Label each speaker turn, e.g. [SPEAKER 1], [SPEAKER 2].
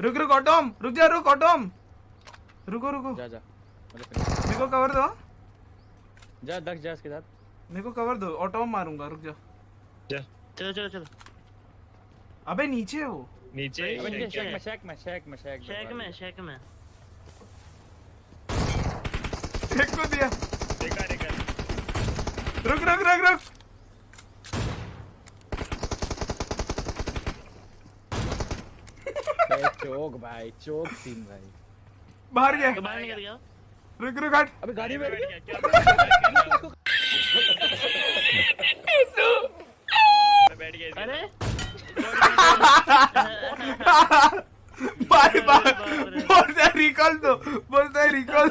[SPEAKER 1] रुक रुक ऑटोम। रुक जा रुक ऑटोम। रुको रुको।
[SPEAKER 2] जा जा।
[SPEAKER 1] मेरे को कवर दो
[SPEAKER 2] जा दक्ष जा इसके साथ।
[SPEAKER 1] मेरे को कवर दो ऑटोम मारूँगा रुक जा।
[SPEAKER 3] चलो चलो चलो।
[SPEAKER 1] अबे नीचे है। वो
[SPEAKER 4] नीचे
[SPEAKER 2] अबे नीचे
[SPEAKER 3] नीचे
[SPEAKER 2] शेक में शेक में शेक में शेक
[SPEAKER 3] शेक में शेक में।
[SPEAKER 1] एक को दिया।
[SPEAKER 4] देखा देखा।
[SPEAKER 1] रुक रुक रुक रुक।
[SPEAKER 2] चौक भाई चोक सीन भाई।
[SPEAKER 1] बाहर गया।
[SPEAKER 3] तो बाहर गया।
[SPEAKER 1] रुक रुक हट।
[SPEAKER 2] अबे गाड़ी में बैठ गया।
[SPEAKER 4] क्या बैठ गया
[SPEAKER 3] अरे।
[SPEAKER 1] बाय बाय बोलता है रिकॉल दो बोलता है रिकॉल